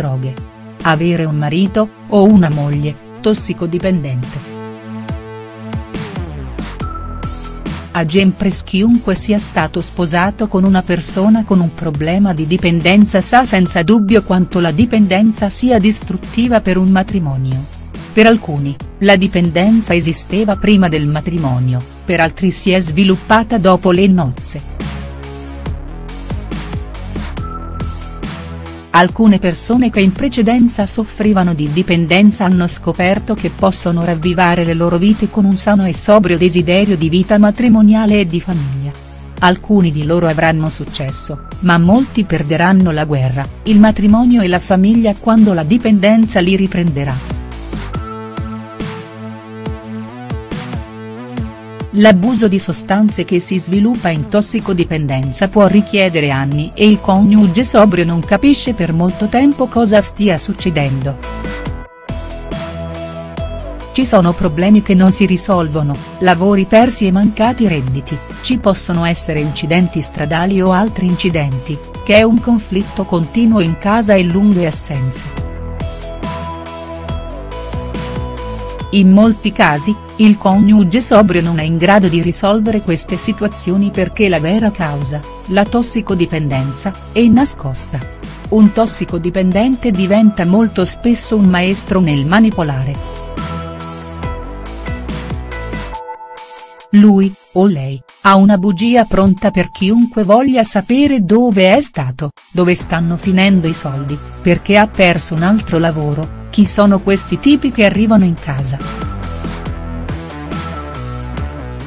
droghe. Avere un marito, o una moglie, tossicodipendente. A Gempres chiunque sia stato sposato con una persona con un problema di dipendenza sa senza dubbio quanto la dipendenza sia distruttiva per un matrimonio. Per alcuni, la dipendenza esisteva prima del matrimonio, per altri si è sviluppata dopo le nozze. Alcune persone che in precedenza soffrivano di dipendenza hanno scoperto che possono ravvivare le loro vite con un sano e sobrio desiderio di vita matrimoniale e di famiglia. Alcuni di loro avranno successo, ma molti perderanno la guerra, il matrimonio e la famiglia quando la dipendenza li riprenderà. L'abuso di sostanze che si sviluppa in tossicodipendenza può richiedere anni e il coniuge sobrio non capisce per molto tempo cosa stia succedendo. Ci sono problemi che non si risolvono, lavori persi e mancati redditi, ci possono essere incidenti stradali o altri incidenti, che è un conflitto continuo in casa e lunghe assenze. In molti casi, il coniuge sobrio non è in grado di risolvere queste situazioni perché la vera causa, la tossicodipendenza, è nascosta. Un tossicodipendente diventa molto spesso un maestro nel manipolare. Lui, o lei, ha una bugia pronta per chiunque voglia sapere dove è stato, dove stanno finendo i soldi, perché ha perso un altro lavoro, chi sono questi tipi che arrivano in casa?.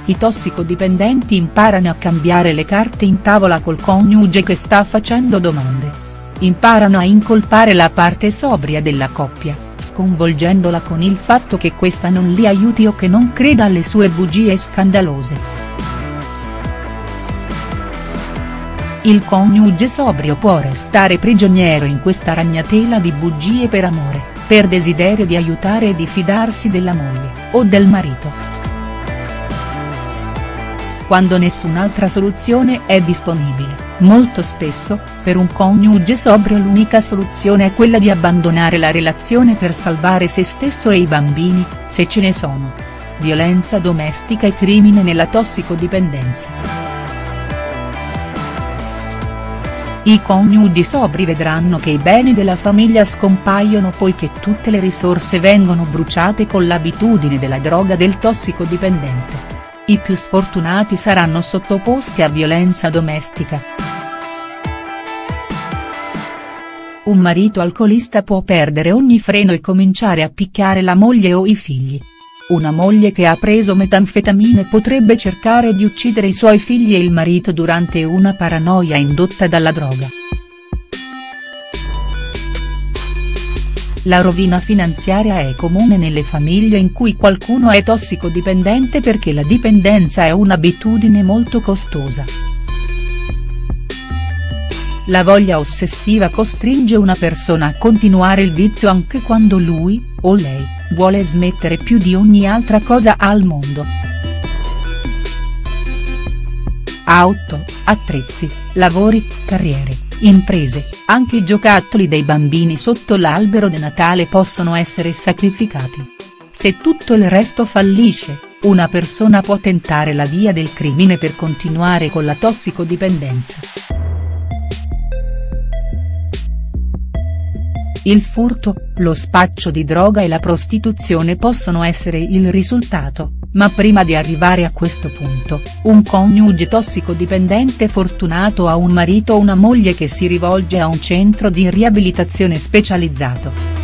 I tossicodipendenti imparano a cambiare le carte in tavola col coniuge che sta facendo domande. Imparano a incolpare la parte sobria della coppia, sconvolgendola con il fatto che questa non li aiuti o che non creda alle sue bugie scandalose. Il coniuge sobrio può restare prigioniero in questa ragnatela di bugie per amore per desiderio di aiutare e di fidarsi della moglie, o del marito. Quando nessun'altra soluzione è disponibile, molto spesso, per un coniuge sobrio l'unica soluzione è quella di abbandonare la relazione per salvare se stesso e i bambini, se ce ne sono. Violenza domestica e crimine nella tossicodipendenza. I coniugi sobri vedranno che i beni della famiglia scompaiono poiché tutte le risorse vengono bruciate con l'abitudine della droga del tossicodipendente. I più sfortunati saranno sottoposti a violenza domestica. Un marito alcolista può perdere ogni freno e cominciare a picchiare la moglie o i figli. Una moglie che ha preso metanfetamine potrebbe cercare di uccidere i suoi figli e il marito durante una paranoia indotta dalla droga. La rovina finanziaria è comune nelle famiglie in cui qualcuno è tossicodipendente perché la dipendenza è un'abitudine molto costosa. La voglia ossessiva costringe una persona a continuare il vizio anche quando lui, o lei, vuole smettere più di ogni altra cosa al mondo. Auto, attrezzi, lavori, carriere, imprese, anche i giocattoli dei bambini sotto l'albero di Natale possono essere sacrificati. Se tutto il resto fallisce, una persona può tentare la via del crimine per continuare con la tossicodipendenza. Il furto, lo spaccio di droga e la prostituzione possono essere il risultato, ma prima di arrivare a questo punto, un coniuge tossicodipendente fortunato ha un marito o una moglie che si rivolge a un centro di riabilitazione specializzato.